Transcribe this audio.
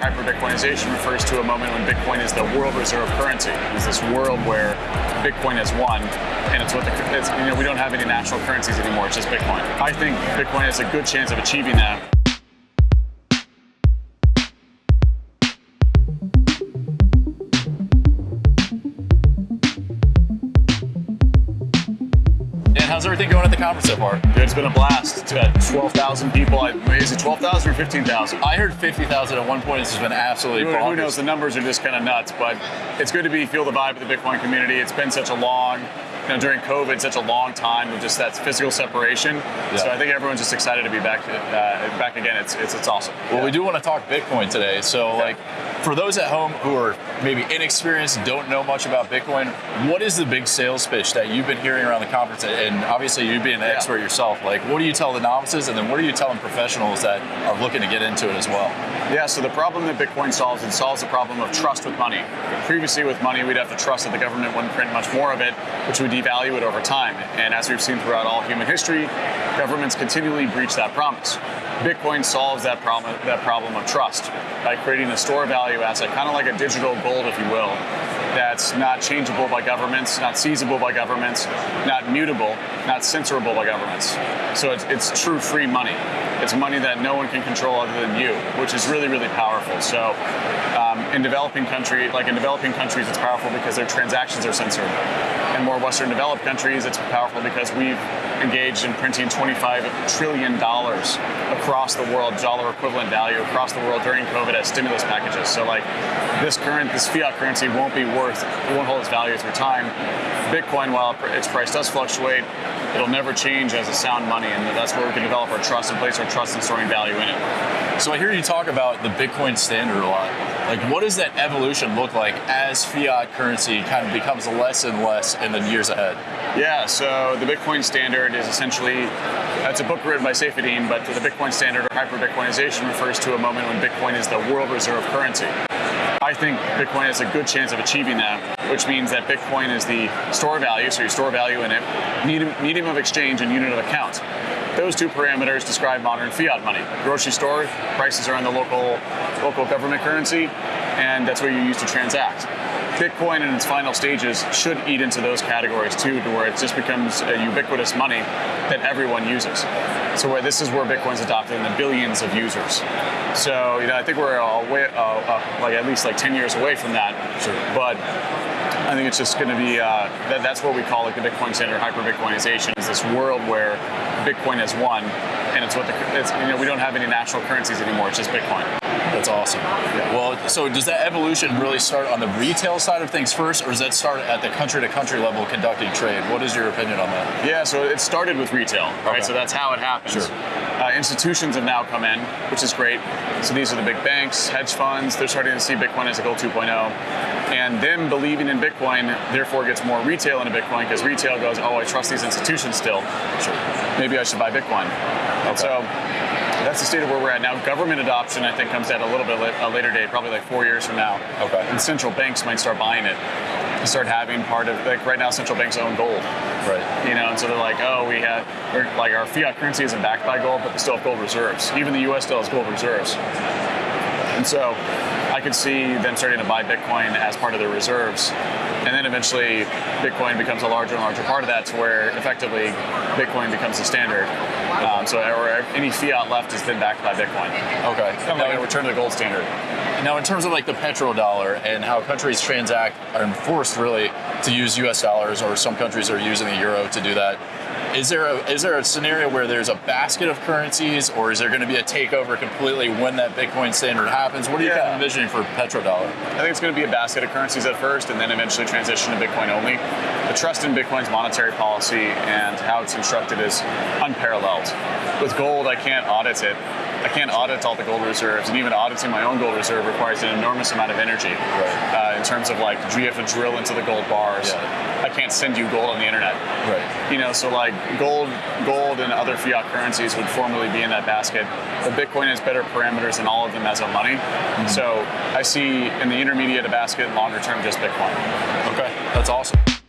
Hyper-Bitcoinization refers to a moment when Bitcoin is the world reserve currency. It's this world where Bitcoin has won, and it's what the it's, you know we don't have any national currencies anymore. It's just Bitcoin. I think Bitcoin has a good chance of achieving that. How's everything going at the conference so far? Dude, it's been a blast. It's got 12,000 people. I, Is it 12,000 or 15,000? I heard 50,000 at one point. This has been absolutely who, bonkers. who knows? The numbers are just kind of nuts, but it's good to be feel the vibe of the Bitcoin community. It's been such a long, you know, during COVID, such a long time of just that physical separation. Yeah. So I think everyone's just excited to be back uh, back again. It's, it's it's awesome. Well, yeah. we do want to talk Bitcoin today. So yeah. like for those at home who are maybe inexperienced, don't know much about Bitcoin, what is the big sales pitch that you've been hearing around the conference? And obviously, you being an expert yourself, like what do you tell the novices, and then what are you telling professionals that are looking to get into it as well? Yeah, so the problem that Bitcoin solves, it solves the problem of trust with money. Previously, with money, we'd have to trust that the government wouldn't print much more of it, which would devalue it over time. And as we've seen throughout all human history, governments continually breach that promise. Bitcoin solves that problem, that problem of trust by creating a store value asset, kind of like a digital gold, if you will, that's not changeable by governments, not seizable by governments, not mutable, not censorable by governments. So it's, it's true free money. It's money that no one can control other than you, which is really, really powerful. So um, in developing country, like in developing countries, it's powerful because their transactions are censored. In more Western developed countries, it's powerful because we've engaged in printing 25 trillion dollars across the world, dollar equivalent value across the world during COVID as stimulus packages. So like this current, this fiat currency won't be worth, won't hold its value through time. Bitcoin, while its price does fluctuate, it'll never change as a sound money, and that's where we can develop our trust and place our trust in storing value in it. So I hear you talk about the Bitcoin standard a lot. Like, what does that evolution look like as fiat currency kind of becomes less and less in the years ahead? Yeah, so the Bitcoin standard is essentially, it's a book written by Saifedean, but the Bitcoin standard or hyper-Bitcoinization refers to a moment when Bitcoin is the world reserve currency. I think Bitcoin has a good chance of achieving that, which means that Bitcoin is the store value, so you store value in it, medium of exchange and unit of account. Those two parameters describe modern fiat money. Grocery store, prices are in the local, local government currency, and that's what you use to transact. Bitcoin in its final stages should eat into those categories too, to where it just becomes a ubiquitous money that everyone uses. So where this is where Bitcoin's adopted in the billions of users. So you know, I think we're way, uh, uh, like at least like 10 years away from that. Sure. But I think it's just going to be uh, that, that's what we call like the Bitcoin standard hyper Bitcoinization is this world where Bitcoin is one, and it's what the it's, you know we don't have any national currencies anymore. It's just Bitcoin. That's awesome. Yeah. Well, so does that evolution really start on the retail side of things first, or does that start at the country to country level conducting trade? What is your opinion on that? Yeah, so it started with retail, right? Okay. So that's how it happens. Sure. Uh, institutions have now come in, which is great. So these are the big banks, hedge funds. They're starting to see Bitcoin as a gold 2.0, and them believing in Bitcoin therefore gets more retail into Bitcoin because retail goes, oh, I trust these institutions still. Sure. Maybe I should buy Bitcoin. Okay. So that's the state of where we're at now. Government adoption, I think, comes at a little bit a later date, probably like four years from now. Okay. And central banks might start buying it. Start having part of like right now, central banks own gold. Right. You know, and so they're like, oh, we have like our fiat currency isn't backed by gold, but they still have gold reserves. Even the U.S. still has gold reserves. And so I could see them starting to buy Bitcoin as part of their reserves. And then eventually Bitcoin becomes a larger and larger part of that to where effectively Bitcoin becomes the standard. Um, so any fiat left is then backed by Bitcoin. Okay. Kind of like a return to the gold standard. Now, in terms of like the petrodollar and how countries transact are forced really to use U.S. dollars, or some countries are using the euro to do that. Is there a is there a scenario where there's a basket of currencies, or is there going to be a takeover completely when that Bitcoin standard happens? What are you kind of envisioning for petrodollar? I think it's going to be a basket of currencies at first, and then eventually transition to Bitcoin only. The trust in Bitcoin's monetary policy and how it's constructed is unparalleled. With gold, I can't audit it I can't audit all the gold reserves, and even auditing my own gold reserve requires an enormous amount of energy. Right. Uh, in terms of like, do you have to drill into the gold bars? Yeah. I can't send you gold on the internet. Right. You know, so like gold, gold and other fiat currencies would formally be in that basket. But Bitcoin has better parameters than all of them as a money. Mm-hmm. So I see in the intermediate a basket, longer term just Bitcoin. Okay, that's awesome.